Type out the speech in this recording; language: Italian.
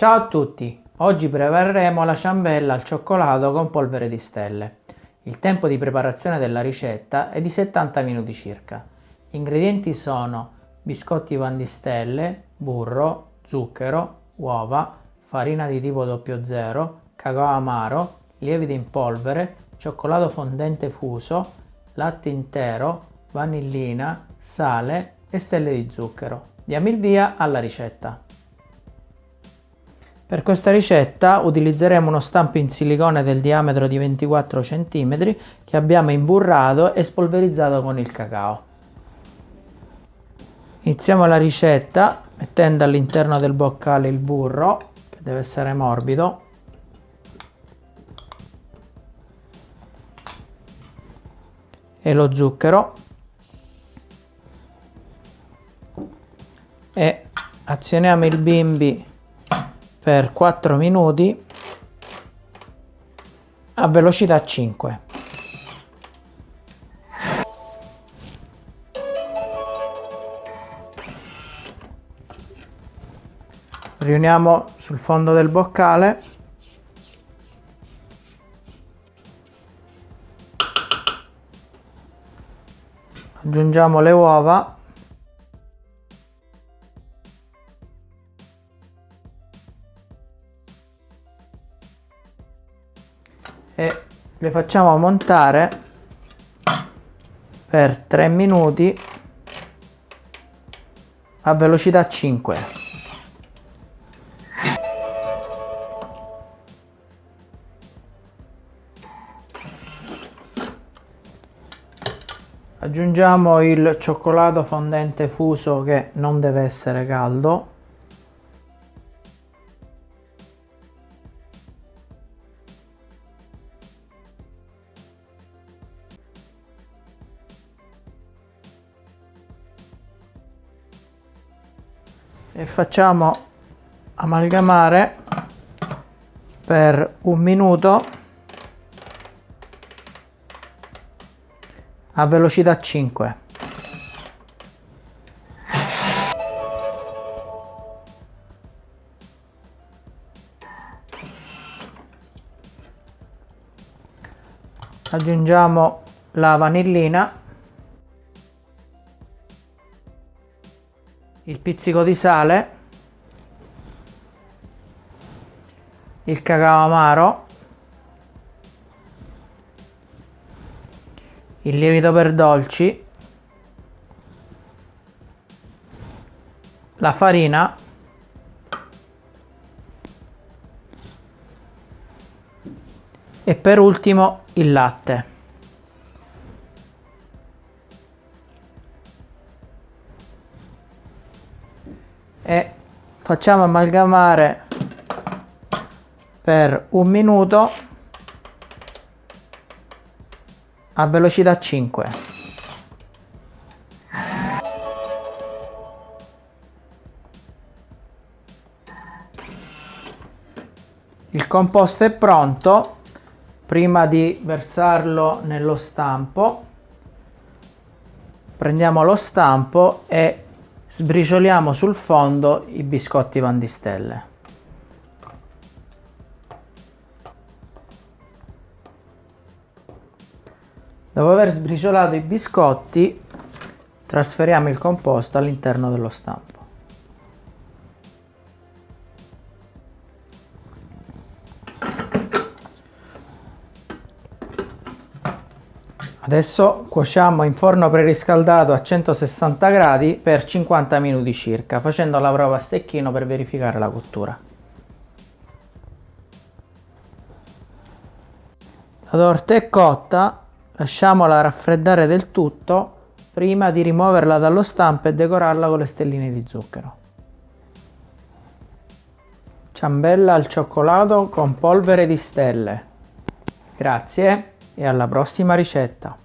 Ciao a tutti! Oggi prepareremo la ciambella al cioccolato con polvere di stelle. Il tempo di preparazione della ricetta è di 70 minuti circa. Gli ingredienti sono biscotti pan di stelle, burro, zucchero, uova, farina di tipo 00, cacao amaro, lievito in polvere, cioccolato fondente fuso, latte intero, vanillina, sale e stelle di zucchero. Diamo il via alla ricetta. Per questa ricetta utilizzeremo uno stampo in silicone del diametro di 24 cm che abbiamo imburrato e spolverizzato con il cacao. Iniziamo la ricetta mettendo all'interno del boccale il burro che deve essere morbido e lo zucchero e azioniamo il bimbi per 4 minuti a velocità 5 riuniamo sul fondo del boccale. Aggiungiamo le uova e le facciamo montare per 3 minuti a velocità 5 aggiungiamo il cioccolato fondente fuso che non deve essere caldo e facciamo amalgamare per un minuto a velocità 5 aggiungiamo la vanillina il pizzico di sale. Il cacao amaro. Il lievito per dolci, la farina. E per ultimo il latte. E facciamo amalgamare per un minuto a velocità 5. Il composto è pronto, prima di versarlo nello stampo prendiamo lo stampo e sbricioliamo sul fondo i biscotti pandistelle. Dopo aver sbriciolato i biscotti, trasferiamo il composto all'interno dello stampo. Adesso cuociamo in forno preriscaldato a 160 gradi per 50 minuti circa, facendo la prova a stecchino per verificare la cottura. La torta è cotta, Lasciamola raffreddare del tutto prima di rimuoverla dallo stampo e decorarla con le stelline di zucchero. Ciambella al cioccolato con polvere di stelle. Grazie e alla prossima ricetta!